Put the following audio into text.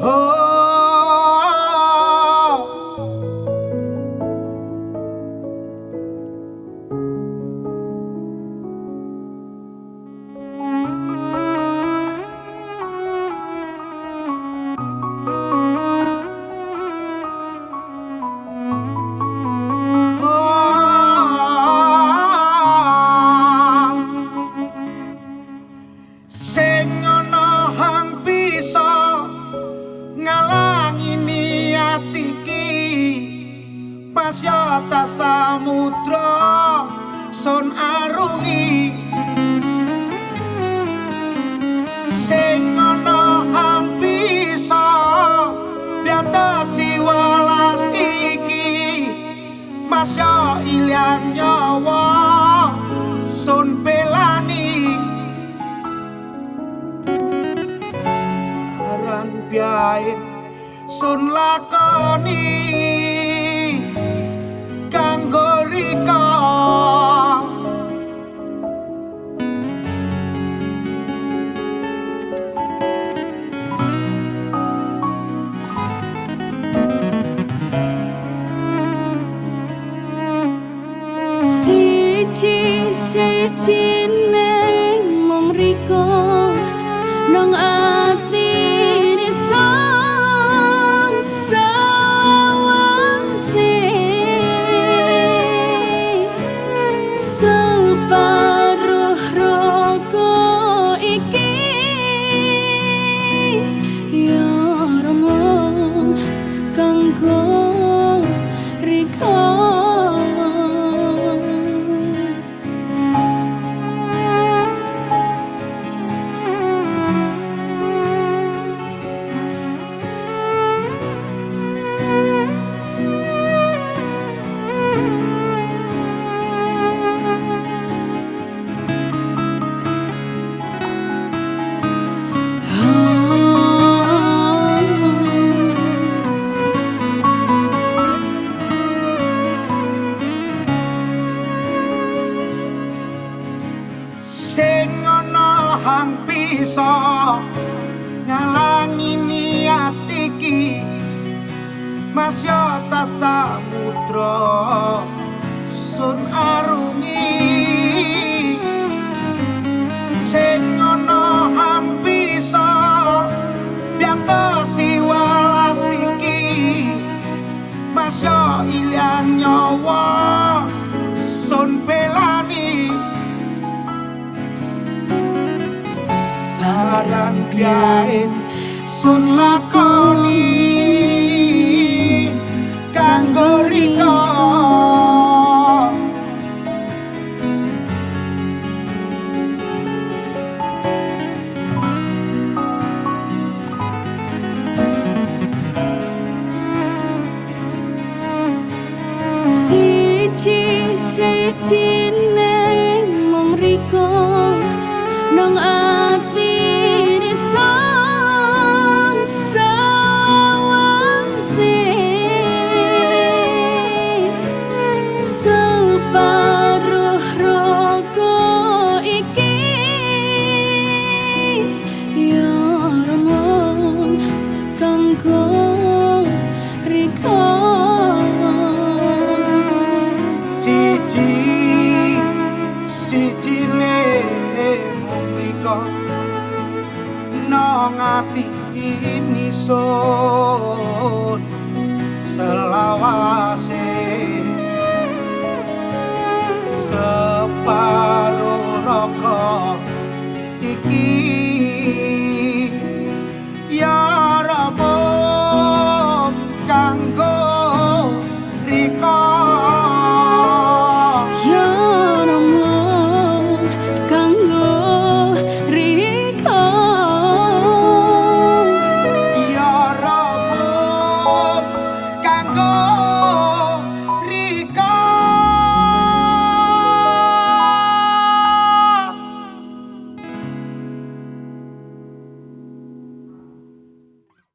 Oh. Masyata samudra sun arungi. Sing ana hampisa biatasi welas iki. Masya ilang nyawa sun pelani aran biain sun lakoni siji bisa ngalangi niat iki. Masya ta samudra sun arungi. Sing ana hampisa biata siwalas iki. Masya ilang nyawa sun pelani aran biain sun lakoni kanggo riko siji ngati ini sun. selawase